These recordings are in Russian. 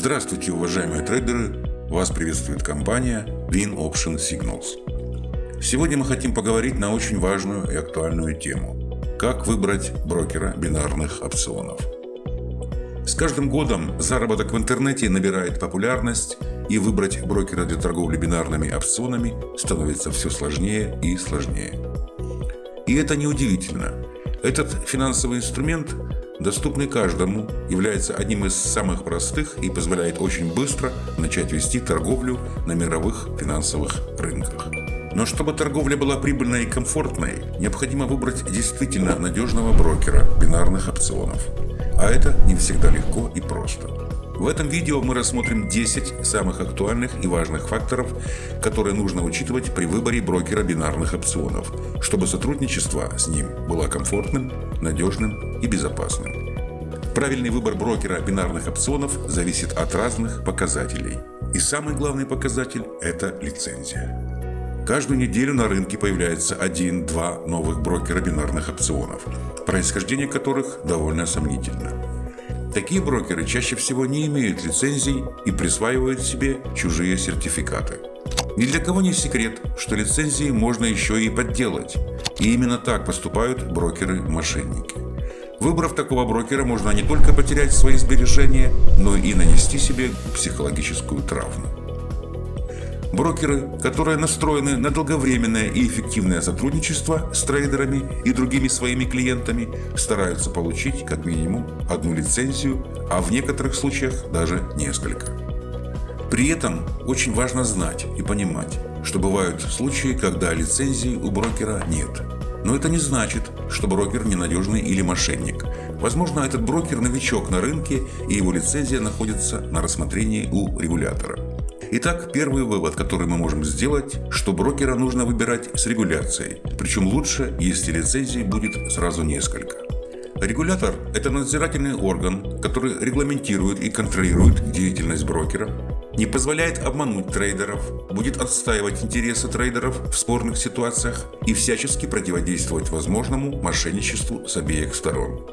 Здравствуйте, уважаемые трейдеры! Вас приветствует компания Win Option Signals. Сегодня мы хотим поговорить на очень важную и актуальную тему. Как выбрать брокера бинарных опционов. С каждым годом заработок в интернете набирает популярность, и выбрать брокера для торговли бинарными опционами становится все сложнее и сложнее. И это неудивительно. Этот финансовый инструмент доступный каждому, является одним из самых простых и позволяет очень быстро начать вести торговлю на мировых финансовых рынках. Но чтобы торговля была прибыльной и комфортной, необходимо выбрать действительно надежного брокера бинарных опционов. А это не всегда легко и просто. В этом видео мы рассмотрим 10 самых актуальных и важных факторов, которые нужно учитывать при выборе брокера бинарных опционов, чтобы сотрудничество с ним было комфортным, надежным и безопасным. Правильный выбор брокера бинарных опционов зависит от разных показателей. И самый главный показатель – это лицензия. Каждую неделю на рынке появляется один-два новых брокера бинарных опционов, происхождение которых довольно сомнительно. Такие брокеры чаще всего не имеют лицензий и присваивают себе чужие сертификаты. Ни для кого не секрет, что лицензии можно еще и подделать. И именно так поступают брокеры-мошенники. Выбрав такого брокера, можно не только потерять свои сбережения, но и нанести себе психологическую травму. Брокеры, которые настроены на долговременное и эффективное сотрудничество с трейдерами и другими своими клиентами, стараются получить как минимум одну лицензию, а в некоторых случаях даже несколько. При этом очень важно знать и понимать, что бывают случаи, когда лицензии у брокера нет. Но это не значит, что брокер ненадежный или мошенник. Возможно, этот брокер новичок на рынке и его лицензия находится на рассмотрении у регулятора. Итак, первый вывод, который мы можем сделать, что брокера нужно выбирать с регуляцией. Причем лучше, если лицензий будет сразу несколько. Регулятор – это надзирательный орган, который регламентирует и контролирует деятельность брокера, не позволяет обмануть трейдеров, будет отстаивать интересы трейдеров в спорных ситуациях и всячески противодействовать возможному мошенничеству с обеих сторон.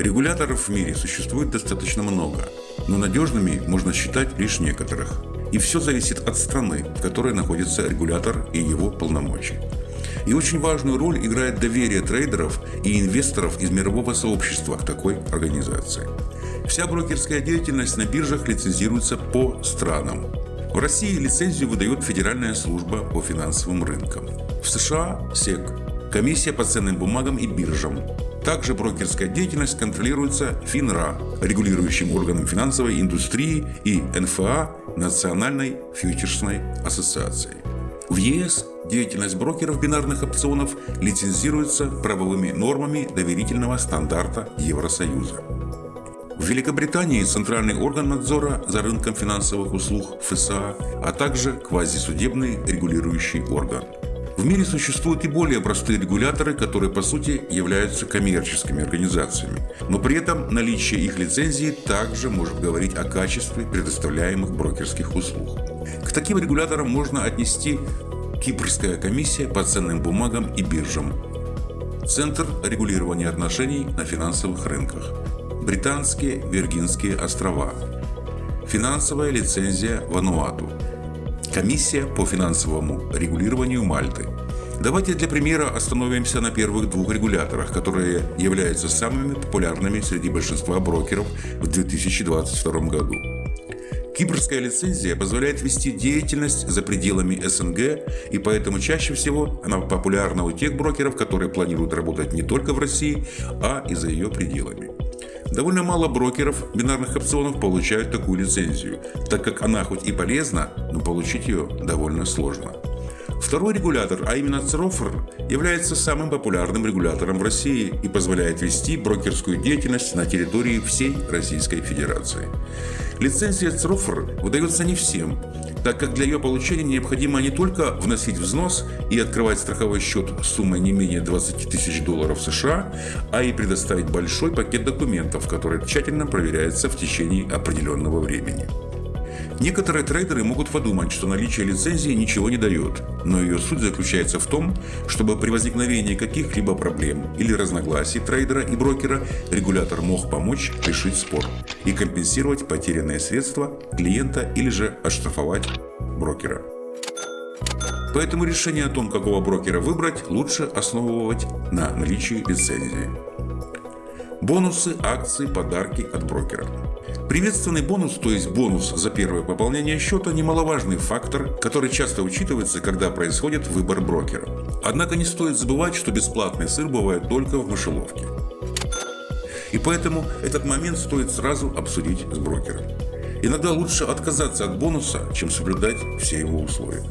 Регуляторов в мире существует достаточно много, но надежными можно считать лишь некоторых. И все зависит от страны, в которой находится регулятор и его полномочий. И очень важную роль играет доверие трейдеров и инвесторов из мирового сообщества к такой организации. Вся брокерская деятельность на биржах лицензируется по странам. В России лицензию выдает Федеральная служба по финансовым рынкам. В США – СЕК – Комиссия по ценным бумагам и биржам. Также брокерская деятельность контролируется ФИНРА, регулирующим органом финансовой индустрии, и НФА, Национальной фьючерсной ассоциацией. В ЕС деятельность брокеров бинарных опционов лицензируется правовыми нормами доверительного стандарта Евросоюза. В Великобритании центральный орган надзора за рынком финансовых услуг ФСА, а также квазисудебный регулирующий орган. В мире существуют и более простые регуляторы, которые по сути являются коммерческими организациями. Но при этом наличие их лицензии также может говорить о качестве предоставляемых брокерских услуг. К таким регуляторам можно отнести Кипрская комиссия по ценным бумагам и биржам, Центр регулирования отношений на финансовых рынках, Британские Виргинские острова, Финансовая лицензия Вануату, Комиссия по финансовому регулированию Мальты. Давайте для примера остановимся на первых двух регуляторах, которые являются самыми популярными среди большинства брокеров в 2022 году. Кипрская лицензия позволяет вести деятельность за пределами СНГ, и поэтому чаще всего она популярна у тех брокеров, которые планируют работать не только в России, а и за ее пределами. Довольно мало брокеров бинарных опционов получают такую лицензию, так как она хоть и полезна, но получить ее довольно сложно. Второй регулятор, а именно ЦРОФР, является самым популярным регулятором в России и позволяет вести брокерскую деятельность на территории всей Российской Федерации. Лицензия ЦРОФР выдается не всем, так как для ее получения необходимо не только вносить взнос и открывать страховой счет суммой не менее 20 тысяч долларов США, а и предоставить большой пакет документов, который тщательно проверяется в течение определенного времени. Некоторые трейдеры могут подумать, что наличие лицензии ничего не дает, но ее суть заключается в том, чтобы при возникновении каких-либо проблем или разногласий трейдера и брокера регулятор мог помочь решить спор и компенсировать потерянные средства клиента или же оштрафовать брокера. Поэтому решение о том, какого брокера выбрать, лучше основывать на наличии лицензии. Бонусы, акции, подарки от брокера. Приветственный бонус, то есть бонус за первое пополнение счета, немаловажный фактор, который часто учитывается, когда происходит выбор брокера. Однако не стоит забывать, что бесплатный сыр бывает только в мышеловке. И поэтому этот момент стоит сразу обсудить с брокером. Иногда лучше отказаться от бонуса, чем соблюдать все его условия.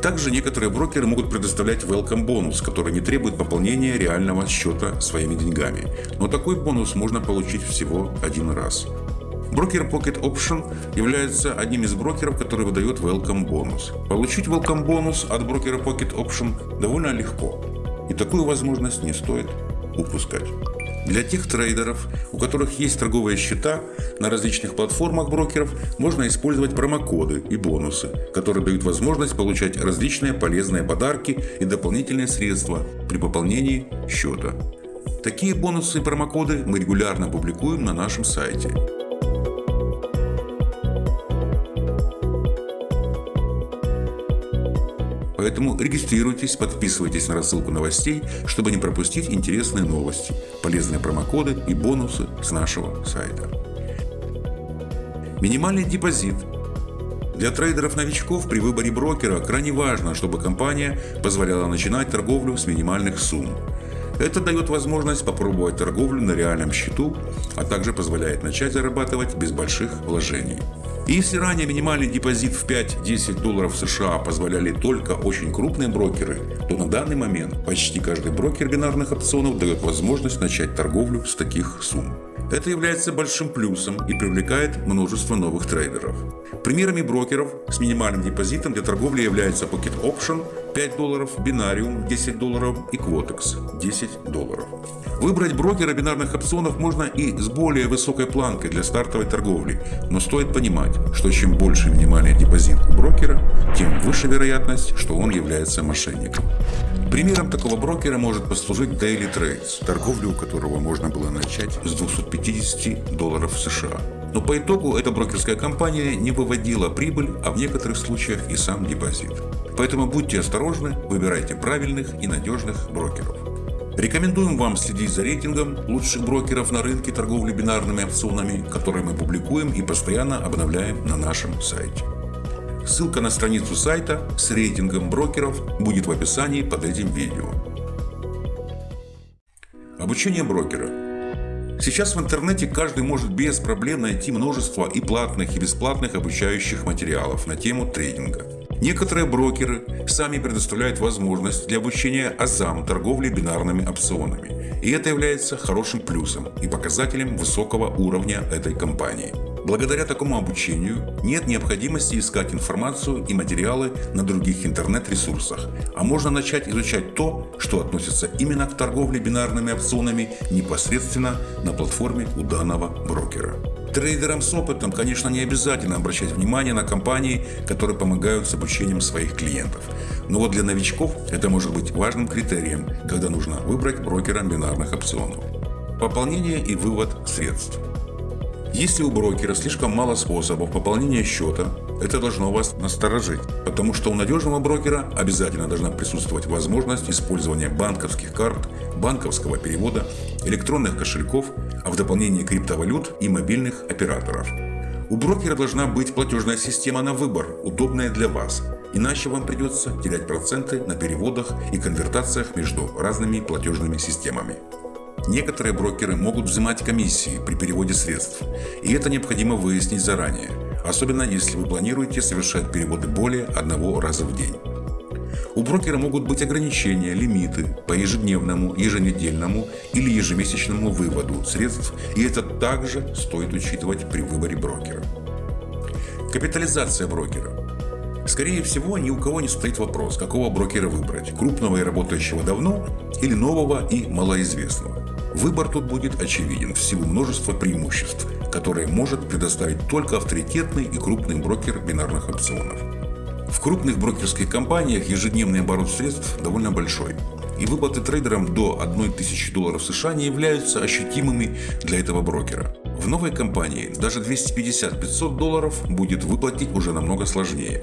Также некоторые брокеры могут предоставлять welcome бонус, который не требует пополнения реального счета своими деньгами. Но такой бонус можно получить всего один раз. Брокер Pocket Option является одним из брокеров, который выдает welcome бонус. Получить welcome бонус от брокера Pocket Option довольно легко. И такую возможность не стоит упускать. Для тех трейдеров, у которых есть торговые счета на различных платформах брокеров, можно использовать промокоды и бонусы, которые дают возможность получать различные полезные подарки и дополнительные средства при пополнении счета. Такие бонусы и промокоды мы регулярно публикуем на нашем сайте. Поэтому регистрируйтесь, подписывайтесь на рассылку новостей, чтобы не пропустить интересные новости, полезные промокоды и бонусы с нашего сайта. Минимальный депозит. Для трейдеров-новичков при выборе брокера крайне важно, чтобы компания позволяла начинать торговлю с минимальных сумм. Это дает возможность попробовать торговлю на реальном счету, а также позволяет начать зарабатывать без больших вложений. Если ранее минимальный депозит в 5-10 долларов США позволяли только очень крупные брокеры, то на данный момент почти каждый брокер бинарных опционов дает возможность начать торговлю с таких сумм. Это является большим плюсом и привлекает множество новых трейдеров. Примерами брокеров с минимальным депозитом для торговли являются Pocket Option 5 долларов, Binarium 10 долларов и Quotex 10 долларов. Выбрать брокера бинарных опционов можно и с более высокой планкой для стартовой торговли, но стоит понимать, что чем больше минимальный депозит у брокера, тем выше вероятность, что он является мошенником. Примером такого брокера может послужить Daily Trades, торговлю у которого можно было начать с 250 долларов США. Но по итогу эта брокерская компания не выводила прибыль, а в некоторых случаях и сам депозит. Поэтому будьте осторожны, выбирайте правильных и надежных брокеров. Рекомендуем вам следить за рейтингом лучших брокеров на рынке торговли бинарными опционами, которые мы публикуем и постоянно обновляем на нашем сайте. Ссылка на страницу сайта с рейтингом брокеров будет в описании под этим видео. Обучение брокера. Сейчас в интернете каждый может без проблем найти множество и платных, и бесплатных обучающих материалов на тему трейдинга. Некоторые брокеры сами предоставляют возможность для обучения азам торговли бинарными опционами. И это является хорошим плюсом и показателем высокого уровня этой компании. Благодаря такому обучению нет необходимости искать информацию и материалы на других интернет-ресурсах, а можно начать изучать то, что относится именно к торговле бинарными опционами непосредственно на платформе у данного брокера. Трейдерам с опытом, конечно, не обязательно обращать внимание на компании, которые помогают с обучением своих клиентов. Но вот для новичков это может быть важным критерием, когда нужно выбрать брокера бинарных опционов. Пополнение и вывод средств. Если у брокера слишком мало способов пополнения счета, это должно вас насторожить, потому что у надежного брокера обязательно должна присутствовать возможность использования банковских карт, банковского перевода, электронных кошельков, а в дополнение криптовалют и мобильных операторов. У брокера должна быть платежная система на выбор, удобная для вас, иначе вам придется терять проценты на переводах и конвертациях между разными платежными системами. Некоторые брокеры могут взимать комиссии при переводе средств, и это необходимо выяснить заранее, особенно если вы планируете совершать переводы более одного раза в день. У брокера могут быть ограничения, лимиты по ежедневному, еженедельному или ежемесячному выводу средств, и это также стоит учитывать при выборе брокера. Капитализация брокера. Скорее всего, ни у кого не стоит вопрос, какого брокера выбрать – крупного и работающего давно или нового и малоизвестного. Выбор тут будет очевиден в силу множества преимуществ, которые может предоставить только авторитетный и крупный брокер бинарных опционов. В крупных брокерских компаниях ежедневный оборот средств довольно большой, и выплаты трейдерам до 1000 долларов США не являются ощутимыми для этого брокера. В новой компании даже 250-500 долларов будет выплатить уже намного сложнее.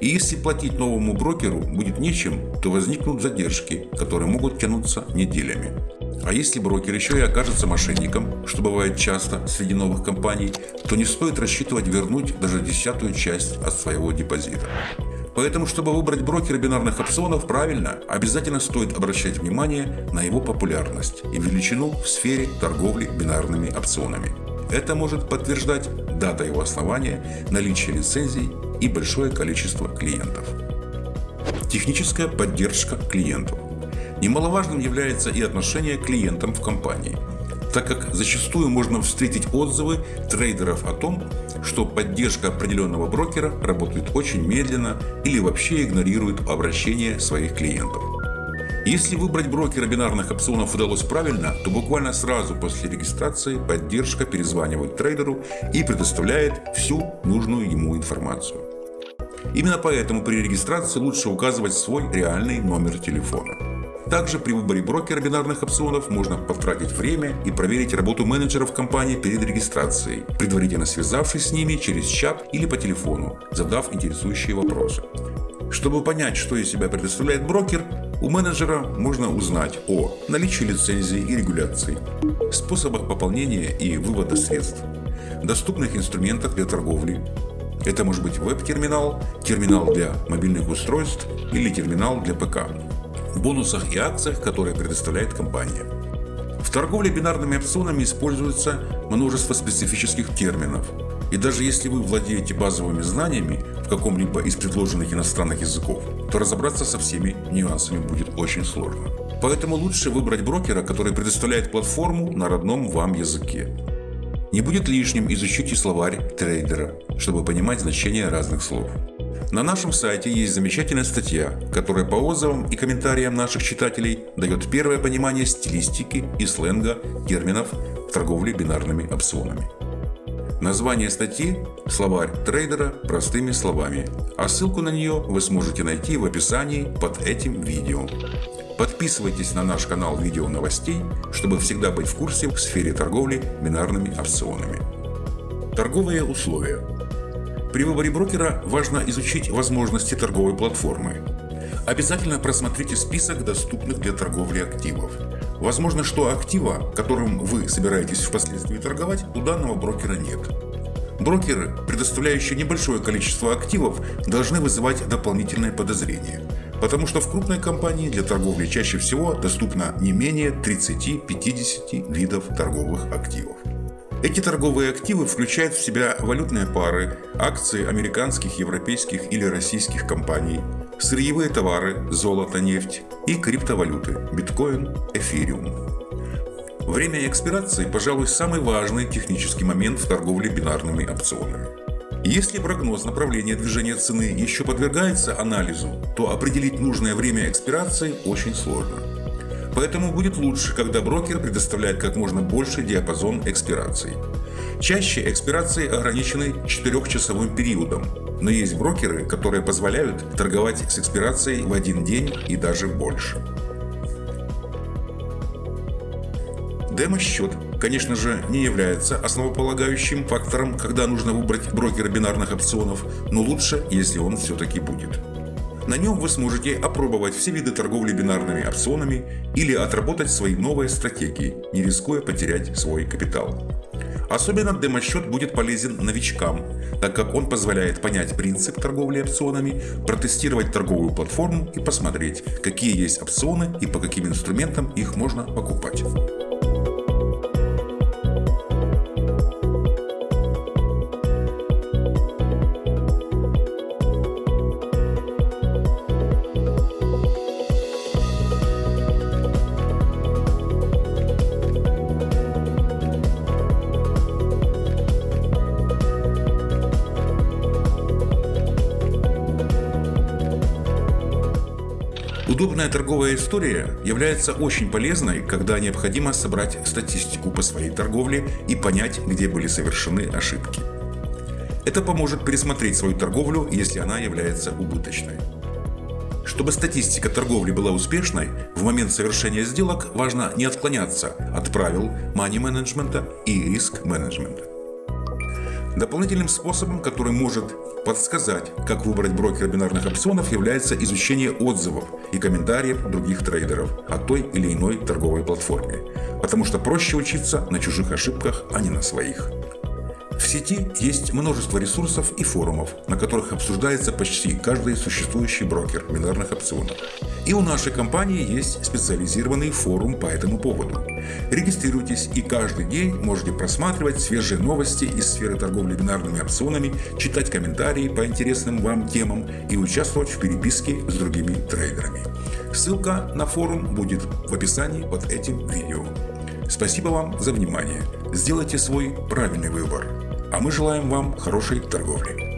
И если платить новому брокеру будет нечем, то возникнут задержки, которые могут тянуться неделями. А если брокер еще и окажется мошенником, что бывает часто среди новых компаний, то не стоит рассчитывать вернуть даже десятую часть от своего депозита. Поэтому, чтобы выбрать брокера бинарных опционов правильно, обязательно стоит обращать внимание на его популярность и величину в сфере торговли бинарными опционами. Это может подтверждать дата его основания, наличие лицензий и большое количество клиентов. Техническая поддержка клиентов. Немаловажным является и отношение к клиентам в компании, так как зачастую можно встретить отзывы трейдеров о том, что поддержка определенного брокера работает очень медленно или вообще игнорирует обращение своих клиентов. Если выбрать брокера бинарных опционов удалось правильно, то буквально сразу после регистрации поддержка перезванивает трейдеру и предоставляет всю нужную ему информацию. Именно поэтому при регистрации лучше указывать свой реальный номер телефона. Также при выборе брокера бинарных опционов можно потратить время и проверить работу менеджеров компании перед регистрацией, предварительно связавшись с ними через чат или по телефону, задав интересующие вопросы. Чтобы понять, что из себя предоставляет брокер, у менеджера можно узнать о наличии лицензии и регуляции, способах пополнения и вывода средств, доступных инструментах для торговли. Это может быть веб-терминал, терминал для мобильных устройств или терминал для ПК, бонусах и акциях, которые предоставляет компания. В торговле бинарными опционами используется множество специфических терминов. И даже если вы владеете базовыми знаниями в каком-либо из предложенных иностранных языков, то разобраться со всеми нюансами будет очень сложно. Поэтому лучше выбрать брокера, который предоставляет платформу на родном вам языке. Не будет лишним изучить и словарь трейдера, чтобы понимать значение разных слов. На нашем сайте есть замечательная статья, которая по отзывам и комментариям наших читателей дает первое понимание стилистики и сленга терминов в торговле бинарными опционами. Название статьи – словарь трейдера простыми словами, а ссылку на нее вы сможете найти в описании под этим видео. Подписывайтесь на наш канал видео новостей, чтобы всегда быть в курсе в сфере торговли бинарными опционами. Торговые условия. При выборе брокера важно изучить возможности торговой платформы. Обязательно просмотрите список доступных для торговли активов. Возможно, что актива, которым вы собираетесь впоследствии торговать, у данного брокера нет. Брокеры, предоставляющие небольшое количество активов, должны вызывать дополнительное подозрение, потому что в крупной компании для торговли чаще всего доступно не менее 30-50 видов торговых активов. Эти торговые активы включают в себя валютные пары, акции американских, европейских или российских компаний, сырьевые товары, золото, нефть и криптовалюты, биткоин, эфириум. Время экспирации, пожалуй, самый важный технический момент в торговле бинарными опционами. Если прогноз направления движения цены еще подвергается анализу, то определить нужное время экспирации очень сложно. Поэтому будет лучше, когда брокер предоставляет как можно больше диапазон экспираций. Чаще экспирации ограничены 4-часовым периодом, но есть брокеры, которые позволяют торговать с экспирацией в один день и даже больше. Демо-счет, конечно же, не является основополагающим фактором, когда нужно выбрать брокера бинарных опционов, но лучше, если он все-таки будет. На нем вы сможете опробовать все виды торговли бинарными опционами или отработать свои новые стратегии, не рискуя потерять свой капитал. Особенно демо-счет будет полезен новичкам, так как он позволяет понять принцип торговли опционами, протестировать торговую платформу и посмотреть, какие есть опционы и по каким инструментам их можно покупать. Удобная торговая история является очень полезной, когда необходимо собрать статистику по своей торговле и понять, где были совершены ошибки. Это поможет пересмотреть свою торговлю, если она является убыточной. Чтобы статистика торговли была успешной, в момент совершения сделок важно не отклоняться от правил мани-менеджмента и риск-менеджмента. Дополнительным способом, который может подсказать, как выбрать брокера бинарных опционов, является изучение отзывов и комментариев других трейдеров о той или иной торговой платформе, потому что проще учиться на чужих ошибках, а не на своих. В сети есть множество ресурсов и форумов, на которых обсуждается почти каждый существующий брокер бинарных опционов. И у нашей компании есть специализированный форум по этому поводу. Регистрируйтесь и каждый день можете просматривать свежие новости из сферы торговли бинарными опционами, читать комментарии по интересным вам темам и участвовать в переписке с другими трейдерами. Ссылка на форум будет в описании под этим видео. Спасибо вам за внимание. Сделайте свой правильный выбор. А мы желаем вам хорошей торговли.